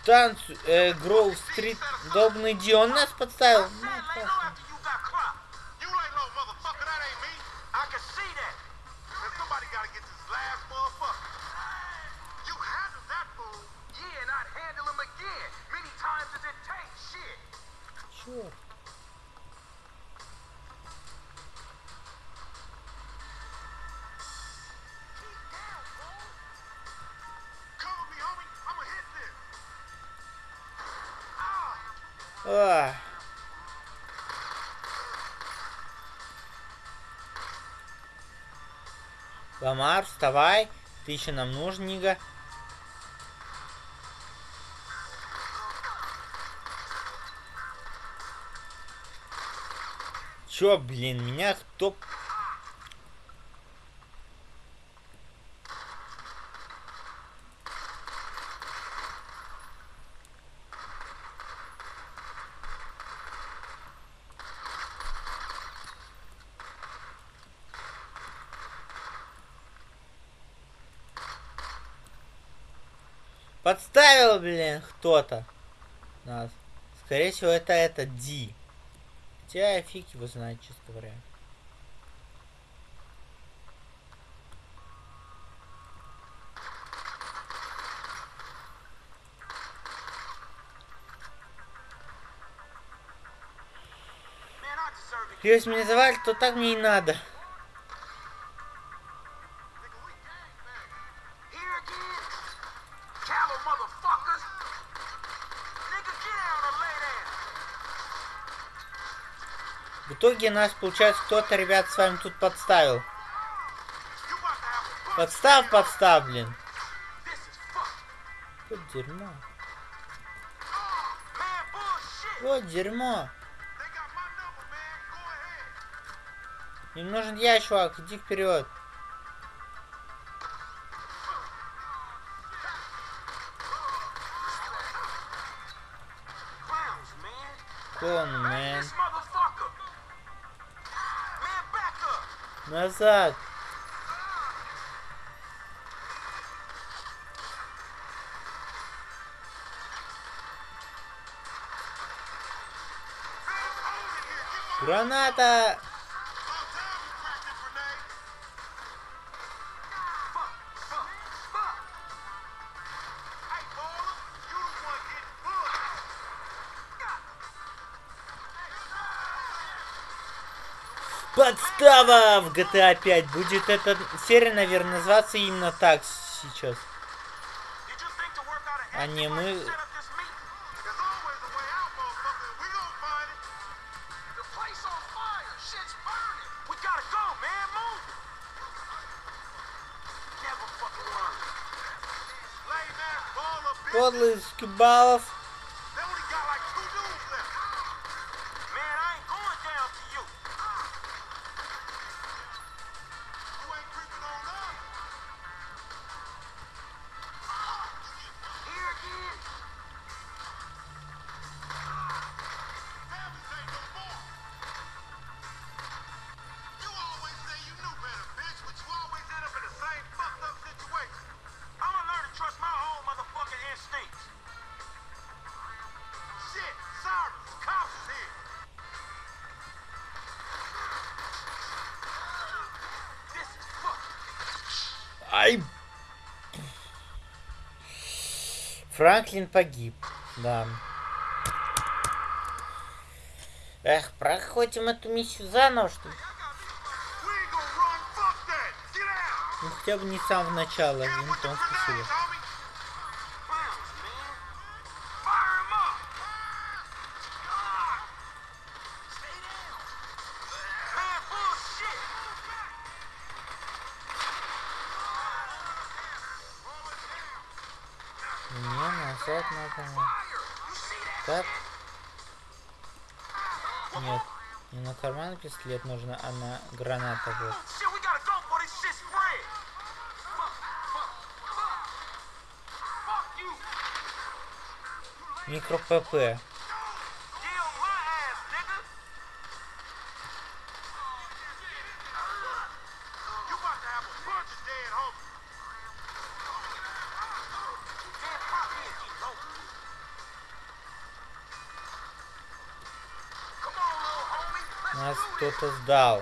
Станцию, э, Гроув Стрит, Добный Ди, он нас подставил. Ну, Ламар, вставай. Ты еще нам нужен, Нига. Чё, блин, меня кто... Блин, кто-то нас. Скорее всего, это это Ди. Хотя фиг его знает, честно говоря. Если меня называли, то так мне и надо. итоге нас, получается, кто-то, ребят, с вами тут подставил. Подстав, подставлен. Вот дерьмо. Вот дерьмо. Им нужен я, чувак, иди вперед. писать. Граната! Подстава в GTA 5. Будет эта серия, наверное, называться именно так сейчас. А не мы... Подлый Скибалов. Франклин погиб, да. Эх, проходим эту миссию заново, что ли? Ну, хотя бы не сам в начало, самого начала, Винтон, спасибо. пистолет нужно, а на граната вот. Микро ПП. сдал.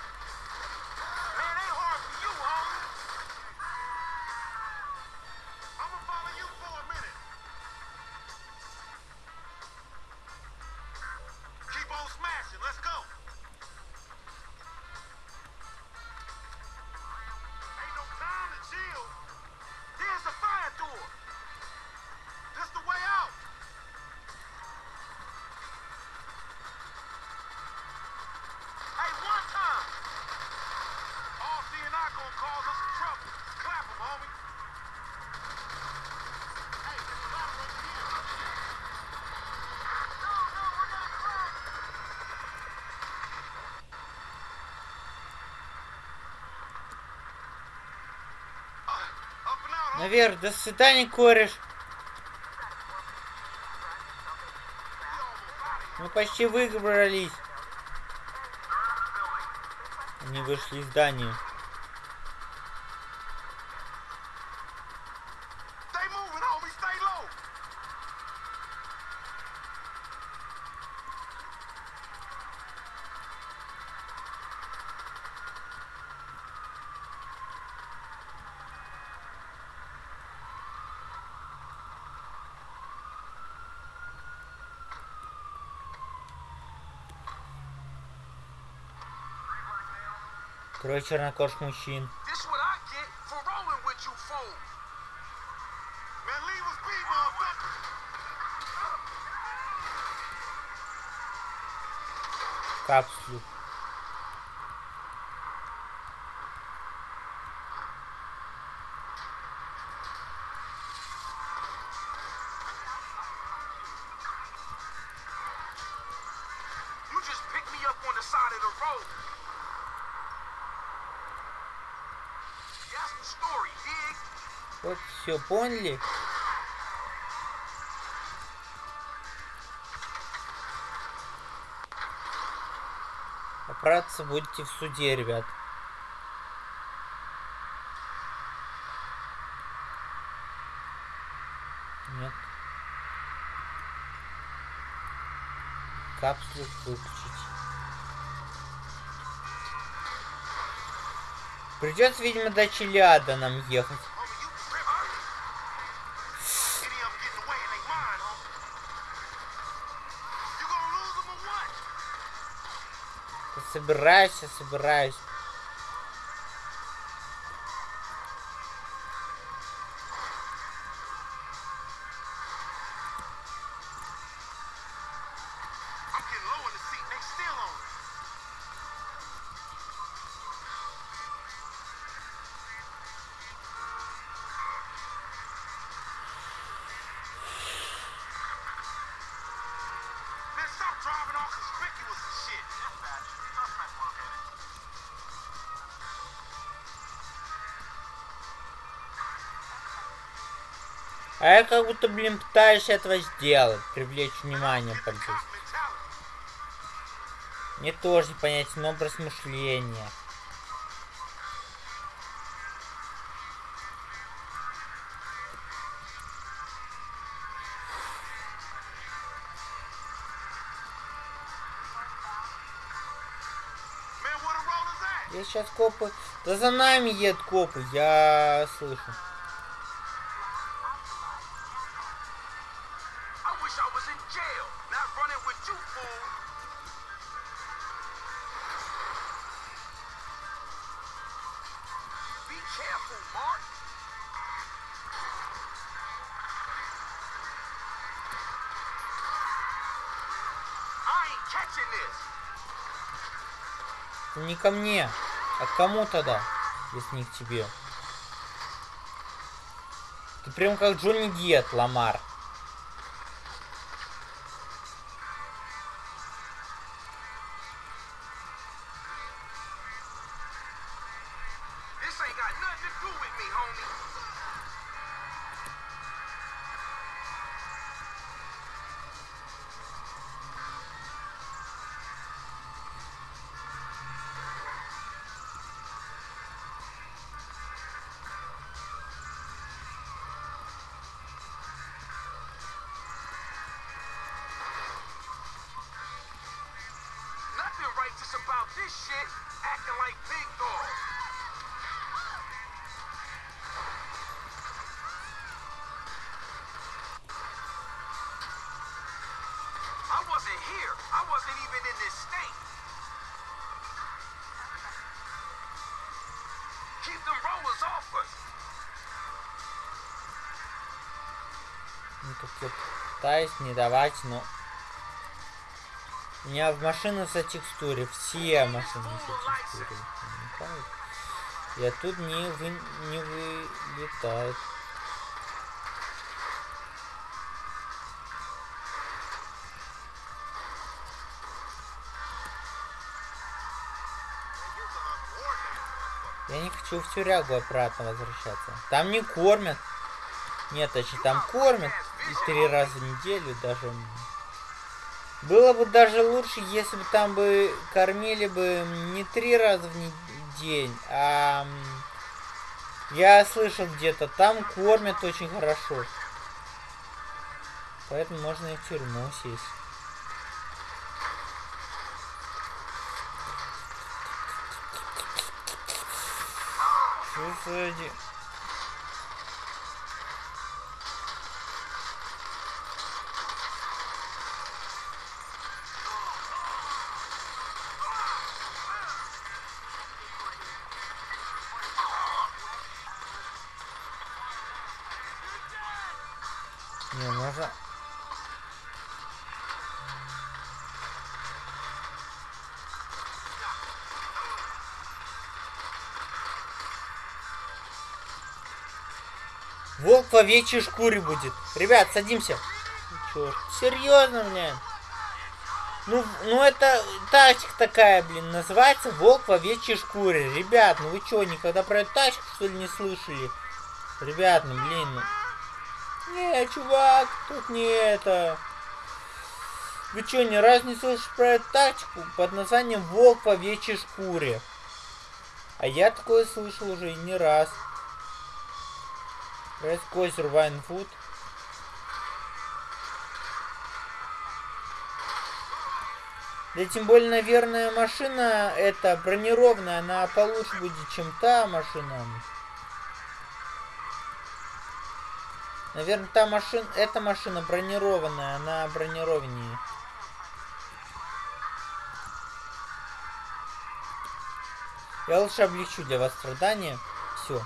Наверх, до свидания, кореш. Мы почти выбрались. Они вышли из здания. Трое чернокож мужчин. This поняли? Оправдаться будете в суде, ребят. Нет. Капсулу выключить. Придется, видимо, до Челяда нам ехать. Собираюсь, я собираюсь. А я как будто, блин, пытаюсь этого сделать, привлечь внимание cop mentality. Мне тоже непонятен образ мышления. Я сейчас копы... Да за нами едут копы, я слышу. Ко мне. А к кому тогда, если не к тебе? Ты прям как Джонни Дед, Ламар. This ain't got nothing to do with me, homie. righteous about this shit, acting like big dogs. I wasn't here. I wasn't even in this state. Keep them rollers off us. Ну, как я пытаюсь не давать, но... У меня в машины за текстуре, все машины за текстуре. И оттуда не, вы, не вылетает. Я не хочу в тюрягу обратно возвращаться. Там не кормят. Нет, точнее, там кормят и три раза в неделю даже. Было бы даже лучше, если бы там бы кормили бы не три раза в день, а я слышал где-то, там кормят очень хорошо. Поэтому можно и в тюрьму сесть. Волк в овечьей шкуре будет. Ребят, садимся. Черт, серьезно, блин. Ну, ну это тачка такая, блин, называется волк в овечьей шкуре. Ребят, ну вы что, никогда про эту тачку, что ли, не слышали? Ребят, ну, блин, ну... Не, чувак, тут не это. Вы что, ни разу не слышали про эту тачку под названием волк в овечьей шкуре? А я такое слышал уже и не раз. Раскозер Вайнфуд. Да тем более, наверное, машина эта бронированная, она получше будет, чем та машина. Наверное, та машина, эта машина бронированная, она бронированнее. Я лучше облегчу для вас страдания. Все.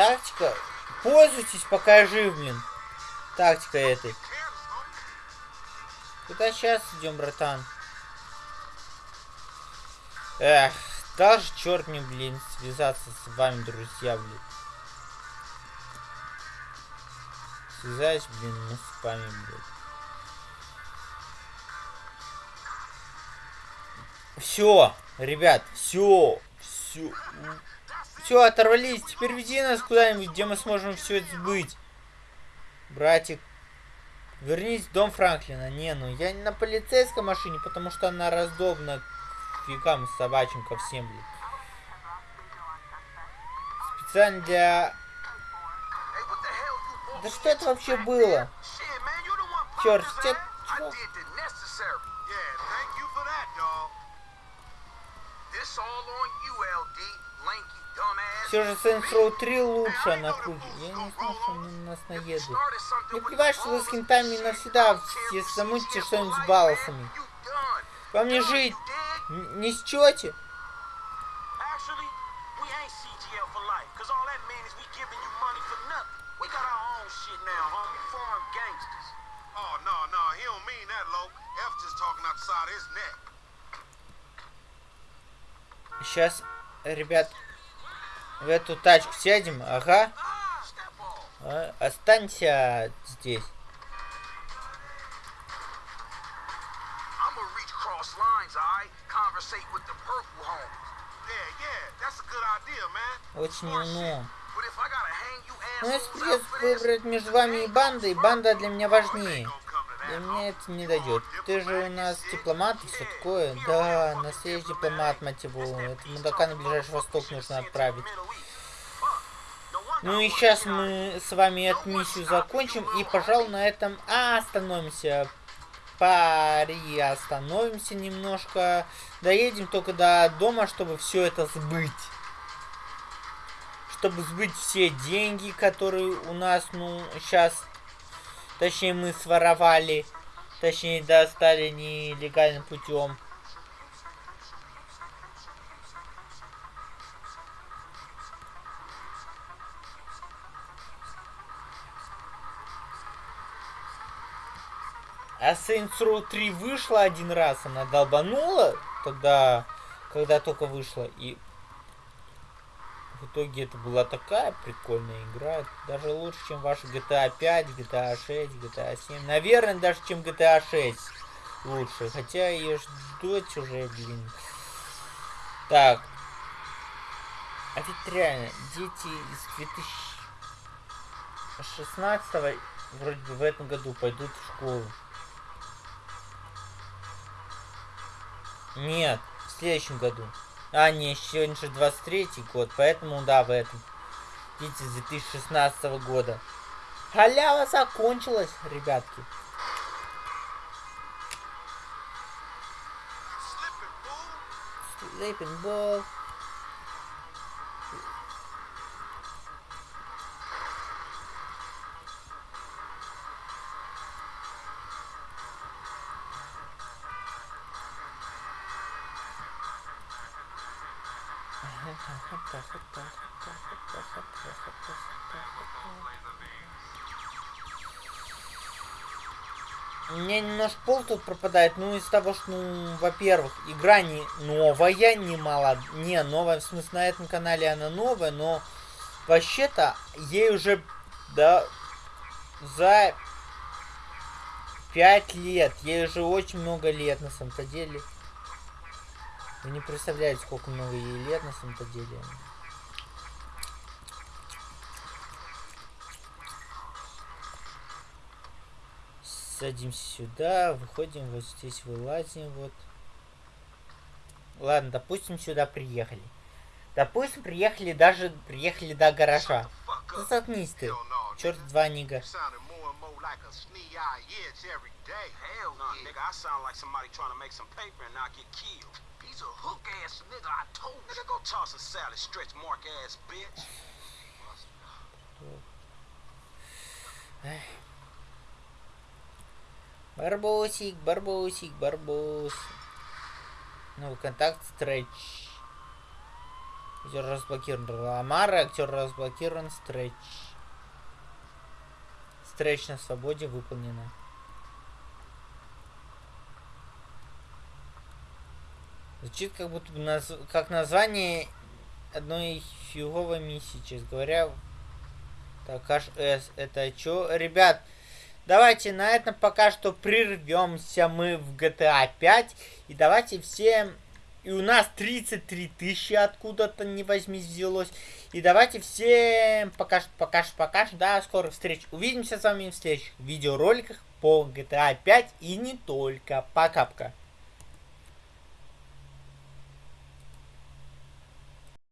Тактика. Пользуйтесь, пока жив, блин. Тактика этой. Куда сейчас идем, братан? Эх, даже черт мне, блин, связаться с вами, друзья, блин. Связать, блин, мы с вами, блин. Все, ребят, все, все. Все, оторвались. Теперь веди нас куда-нибудь, где мы сможем все это сбыть. Братик. Вернись в дом Франклина. Не, ну я не на полицейской машине, потому что она раздобна фигам собачьим ко всем, блин. Специально для... Да что это вообще было? Черт, тебе... Чего? Все же Saints Row 3 лучше на кружке. Я не знал, что они на нас наедут. Не плевать, что вы с хинтами навсегда, если замутите что-нибудь с балласами. Вам не жить. Не счете. Сейчас, ребят, в эту тачку сядем, ага. А, останься здесь. Очень умно. Ну, если придется выбрать между вами и бандой, банда для меня важнее. Для меня это не дойдет. Ты же у нас дипломат и все такое. Да, на связи дипломат, мать его. Это мудака на ближайший восток нужно отправить. Ну и сейчас мы с вами эту миссию закончим. И, пожалуй, на этом остановимся. Пари остановимся немножко. Доедем только до дома, чтобы все это сбыть. Чтобы сбыть все деньги, которые у нас, ну, сейчас Точнее, мы своровали. Точнее, достали нелегальным путем. А Saints Row 3 вышла один раз, она долбанула тогда, когда только вышла, и в итоге это была такая прикольная игра. Даже лучше, чем ваши GTA 5, GTA 6, GTA 7. Наверное, даже чем GTA 6 лучше. Хотя ее ждать уже, блин. Так. А ведь реально, дети из 2016 вроде бы в этом году пойдут в школу. Нет, в следующем году. А, не, сегодня же 23 год, поэтому да, в этом. Дети с 2016 года. Халява закончилась, ребятки. Sleeping ball. У меня немножко пол тут пропадает, ну из того, что, ну, во-первых, игра не новая, не мало, не новая, в смысле на этом канале она новая, но вообще-то ей уже, да, за пять лет, ей уже очень много лет на самом-то деле. Вы не представляете, сколько много ей лет на самом-то деле. Садимся сюда, выходим, вот здесь вылазим, вот. Ладно, допустим, сюда приехали. Допустим, приехали даже, приехали до гаража. Заткнись ты. Черт два нига. Hell no, nigga. I sound like somebody trying to make some paper and not get killed. He's a hook ass nigga, I told you. Nigga, go toss a salad, stretch mark ass bitch. Барбосик, барбосик, барбос. Новый контакт, стретч. Актер разблокирован. Ламара, актер разблокирован, стретч. Стретч на свободе выполнено. Звучит как будто наз... как название одной фиговой миссии, честно говоря. Так, С. Это чё? Ребят, давайте на этом пока что прервемся мы в GTA 5. И давайте все... И у нас 33 тысячи откуда-то не возьми взялось. И давайте всем пока что, пока что, пока что, да, скорых встреч. Увидимся с вами в следующих видеороликах по GTA 5 и не только. Пока-пока.